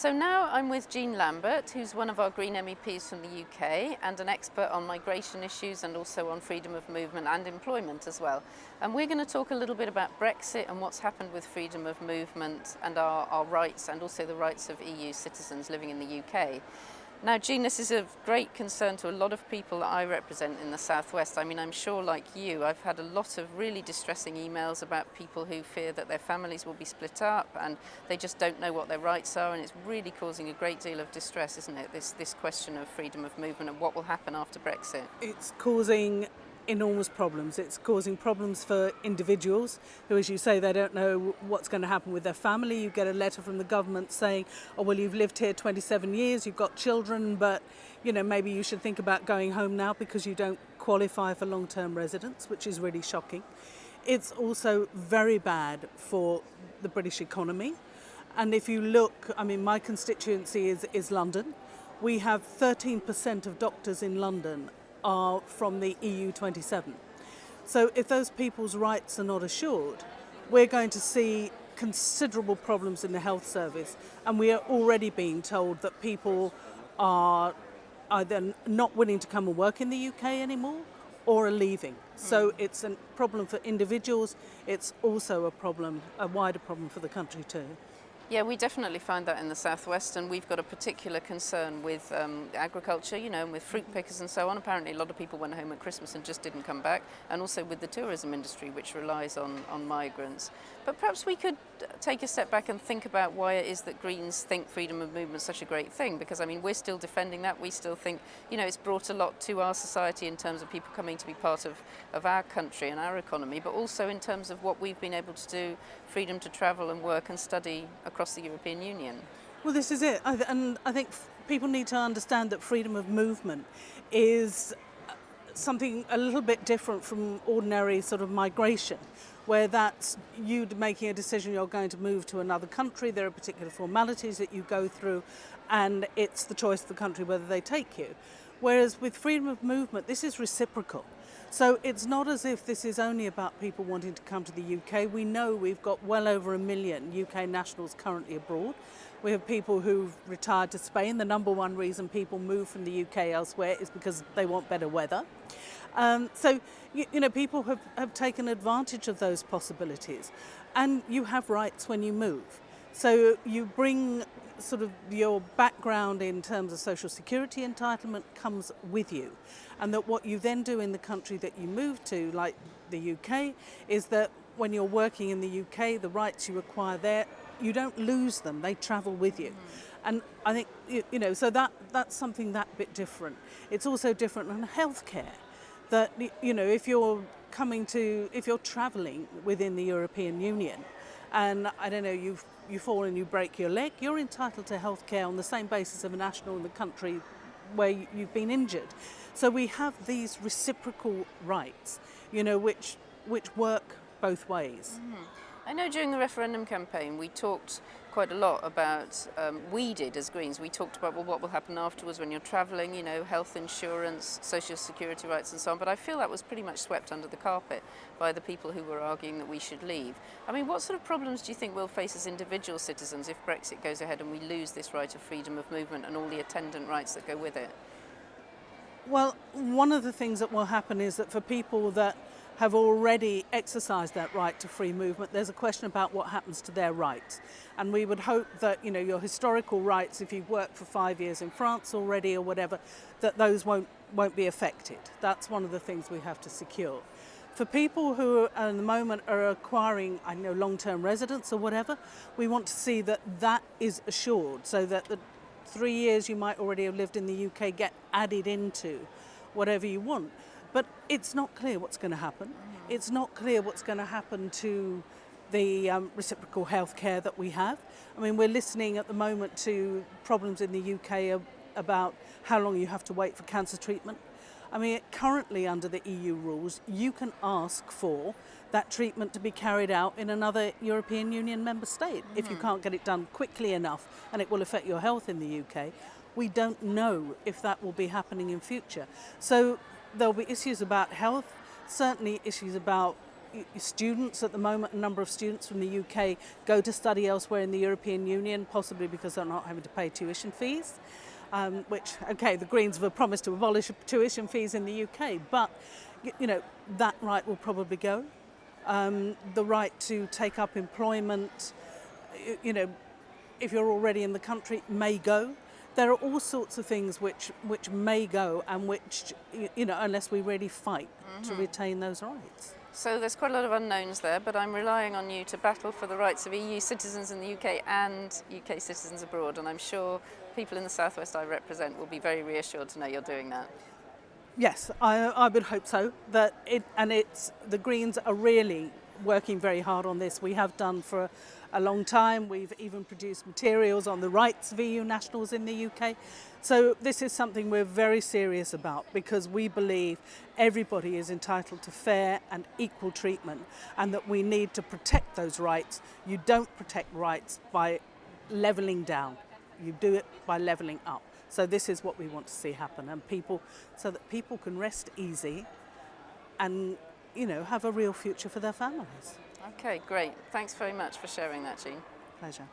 So now I'm with Jean Lambert, who's one of our Green MEPs from the UK and an expert on migration issues and also on freedom of movement and employment as well. And we're going to talk a little bit about Brexit and what's happened with freedom of movement and our, our rights and also the rights of EU citizens living in the UK. Now, genus is of great concern to a lot of people that I represent in the Southwest. I mean, I'm sure like you, I've had a lot of really distressing emails about people who fear that their families will be split up and they just don't know what their rights are and it's really causing a great deal of distress, isn't it, this, this question of freedom of movement and what will happen after Brexit? It's causing enormous problems. It's causing problems for individuals who, as you say, they don't know what's going to happen with their family. You get a letter from the government saying, oh, well, you've lived here 27 years, you've got children, but, you know, maybe you should think about going home now because you don't qualify for long-term residence, which is really shocking. It's also very bad for the British economy. And if you look, I mean, my constituency is, is London. We have 13% of doctors in London are from the EU 27. So if those people's rights are not assured, we're going to see considerable problems in the health service and we are already being told that people are either not willing to come and work in the UK anymore or are leaving. So hmm. it's a problem for individuals, it's also a problem, a wider problem for the country too. Yeah, we definitely find that in the southwest, and we've got a particular concern with um, agriculture, you know, and with fruit pickers and so on. Apparently, a lot of people went home at Christmas and just didn't come back, and also with the tourism industry, which relies on, on migrants. But perhaps we could take a step back and think about why it is that Greens think freedom of movement is such a great thing, because I mean, we're still defending that. We still think, you know, it's brought a lot to our society in terms of people coming to be part of, of our country and our economy, but also in terms of what we've been able to do, freedom to travel and work and study across across the European Union. Well, this is it. And I think people need to understand that freedom of movement is uh, something a little bit different from ordinary sort of migration where that's you making a decision you're going to move to another country, there are particular formalities that you go through and it's the choice of the country whether they take you. Whereas with freedom of movement, this is reciprocal. So it's not as if this is only about people wanting to come to the UK. We know we've got well over a million UK nationals currently abroad. We have people who've retired to Spain. The number one reason people move from the UK elsewhere is because they want better weather. Um, so, you, you, know, people have, have taken advantage of those possibilities. And you have rights when you move. So you bring sort of your background in terms of social security entitlement comes with you. And that what you then do in the country that you move to, like the UK, is that when you're working in the UK, the rights you acquire there, you don't lose them, they travel with you. Mm. And I think, you know, so that, that's something that bit different. It's also different on healthcare. That, you know, if you're coming to, if you're traveling within the European Union, and I don't know, you've, you fall and you break your leg, you're entitled to health care on the same basis of a national in the country where you've been injured. So we have these reciprocal rights, you know, which, which work both ways. Mm. I know during the referendum campaign we talked quite a lot about, um, we did as Greens, we talked about well, what will happen afterwards when you're travelling, you know, health insurance, social security rights and so on, but I feel that was pretty much swept under the carpet by the people who were arguing that we should leave. I mean, what sort of problems do you think we'll face as individual citizens if Brexit goes ahead and we lose this right of freedom of movement and all the attendant rights that go with it? Well, one of the things that will happen is that for people that have already exercised that right to free movement. There's a question about what happens to their rights. And we would hope that, you know, your historical rights, if you've worked for five years in France already or whatever, that those won't, won't be affected. That's one of the things we have to secure. For people who uh, at the moment are acquiring, I know, long-term residence or whatever, we want to see that that is assured so that the three years you might already have lived in the UK get added into whatever you want. But it's not clear what's going to happen. It's not clear what's going to happen to the um, reciprocal health care that we have. I mean, we're listening at the moment to problems in the UK about how long you have to wait for cancer treatment. I mean, currently under the EU rules, you can ask for that treatment to be carried out in another European Union member state mm if you can't get it done quickly enough and it will affect your health in the UK. We don't know if that will be happening in future. So there'll be issues about health, certainly issues about students at the moment, a number of students from the UK go to study elsewhere in the European Union, possibly because they're not having to pay tuition fees. Um, which, okay, the Greens have promised to abolish tuition fees in the UK, but you know that right will probably go. Um, the right to take up employment, you know, if you're already in the country, may go. There are all sorts of things which which may go, and which you know, unless we really fight to mm-hmm. retain those rights. So there's quite a lot of unknowns there, but I'm relying on you to battle for the rights of EU citizens in the UK and UK citizens abroad, and I'm sure people in the southwest I represent will be very reassured to know you're doing that. Yes, I, I would hope so. That it and it's the Greens are really working very hard on this. We have done for a, a long time. We've even produced materials on the rights of EU nationals in the UK. So this is something we're very serious about because we believe everybody is entitled to fair and equal treatment and that we need to protect those rights. You don't protect rights by levelling down. You do it by levelling up. So this is what we want to see happen, and people, so that people can rest easy, and you know, have a real future for their families. Okay, great. Thanks very much for sharing that, Jean. Pleasure.